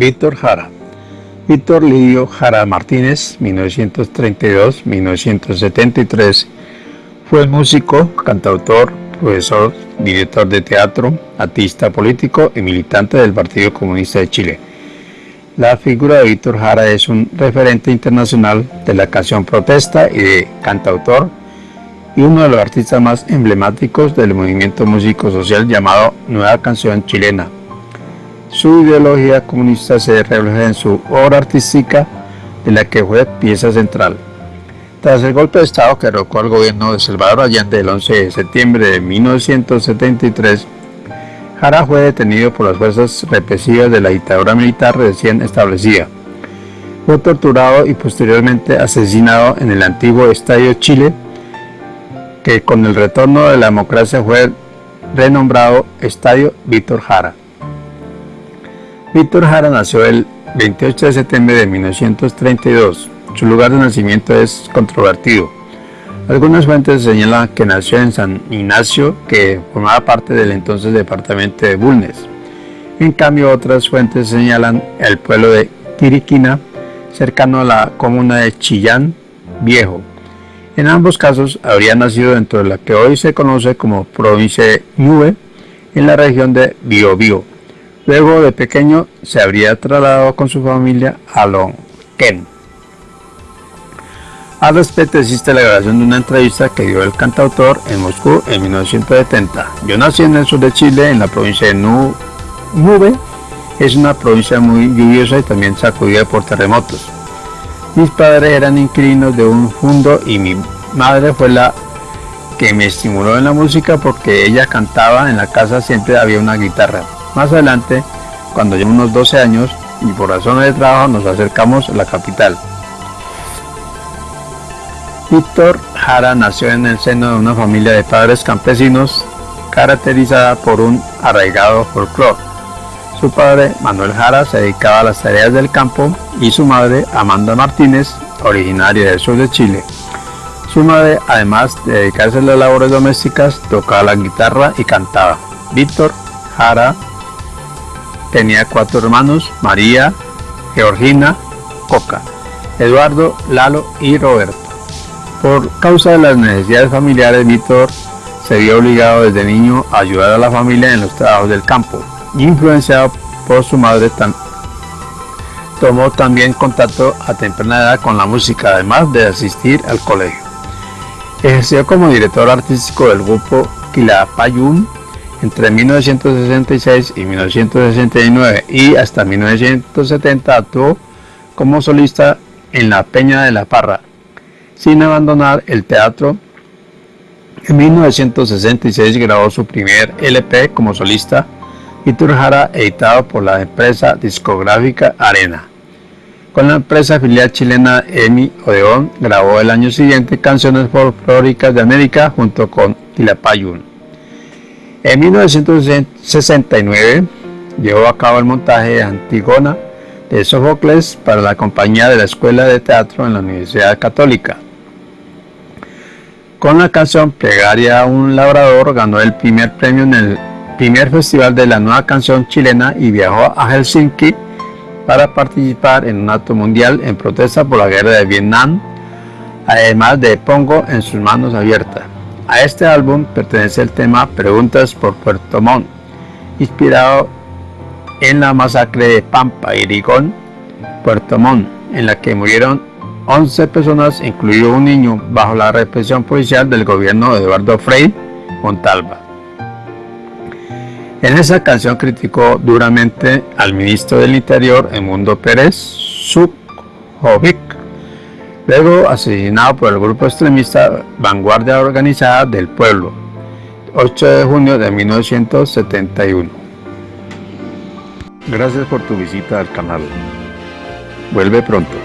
Víctor Jara. Víctor Lidio Jara Martínez, 1932-1973, fue músico, cantautor, profesor, director de teatro, artista político y militante del Partido Comunista de Chile. La figura de Víctor Jara es un referente internacional de la canción protesta y de cantautor y uno de los artistas más emblemáticos del movimiento músico social llamado Nueva Canción Chilena. Su ideología comunista se refleja en su obra artística, de la que fue pieza central. Tras el golpe de Estado que derrocó al gobierno de Salvador Allende el 11 de septiembre de 1973, Jara fue detenido por las fuerzas represivas de la dictadura militar recién establecida. Fue torturado y posteriormente asesinado en el antiguo Estadio Chile, que con el retorno de la democracia fue renombrado Estadio Víctor Jara. Víctor Jara nació el 28 de septiembre de 1932. Su lugar de nacimiento es controvertido. Algunas fuentes señalan que nació en San Ignacio, que formaba parte del entonces departamento de Bulnes. En cambio, otras fuentes señalan el pueblo de Tiriquina, cercano a la comuna de Chillán Viejo, en ambos casos habría nacido dentro de la que hoy se conoce como provincia de Ñuve, en la región de Biobío. Luego de pequeño se habría trasladado con su familia a Lonquén. Al respecto existe la grabación de una entrevista que dio el cantautor en Moscú en 1970. Yo nací en el sur de Chile, en la provincia de Ñuve. Es una provincia muy lluviosa y también sacudida por terremotos. Mis padres eran inquilinos de un fondo y mi madre fue la que me estimuló en la música porque ella cantaba en la casa siempre había una guitarra. Más adelante, cuando llevo unos 12 años y por razones de trabajo nos acercamos a la capital. Víctor Jara nació en el seno de una familia de padres campesinos caracterizada por un arraigado folclore. Su padre, Manuel Jara, se dedicaba a las tareas del campo y su madre, Amanda Martínez, originaria del sur de Chile. Su madre, además de dedicarse a las labores domésticas, tocaba la guitarra y cantaba. Víctor Jara tenía cuatro hermanos, María, Georgina, Coca, Eduardo, Lalo y Roberto. Por causa de las necesidades familiares, Víctor se vio obligado desde niño a ayudar a la familia en los trabajos del campo influenciado por su madre, tomó también contacto a temprana edad con la música, además de asistir al colegio. Ejerció como director artístico del grupo Quilapayún entre 1966 y 1969 y hasta 1970 actuó como solista en la Peña de la Parra, sin abandonar el teatro. En 1966 grabó su primer LP como solista Víctor Jara, editado por la empresa discográfica Arena. Con la empresa filial chilena EMI Odeón grabó el año siguiente canciones folclóricas de América junto con Quilapayún. En 1969 llevó a cabo el montaje de Antigona de Sófocles para la compañía de la Escuela de Teatro en la Universidad Católica. Con la canción Plegaria a un labrador ganó el primer premio en el primer festival de la nueva canción chilena y viajó a Helsinki para participar en un acto mundial en protesta por la guerra de Vietnam, además de Pongo en sus manos abiertas. A este álbum pertenece el tema Preguntas por Puerto Montt, inspirado en la masacre de Pampa y Rigón, Puerto Montt, en la que murieron 11 personas, incluido un niño, bajo la represión policial del gobierno de Eduardo Frei Montalva. En esa canción criticó duramente al ministro del Interior, Emundo Pérez Sukhovic, luego asesinado por el grupo extremista Vanguardia Organizada del Pueblo, 8 de junio de 1971. Gracias por tu visita al canal. Vuelve pronto.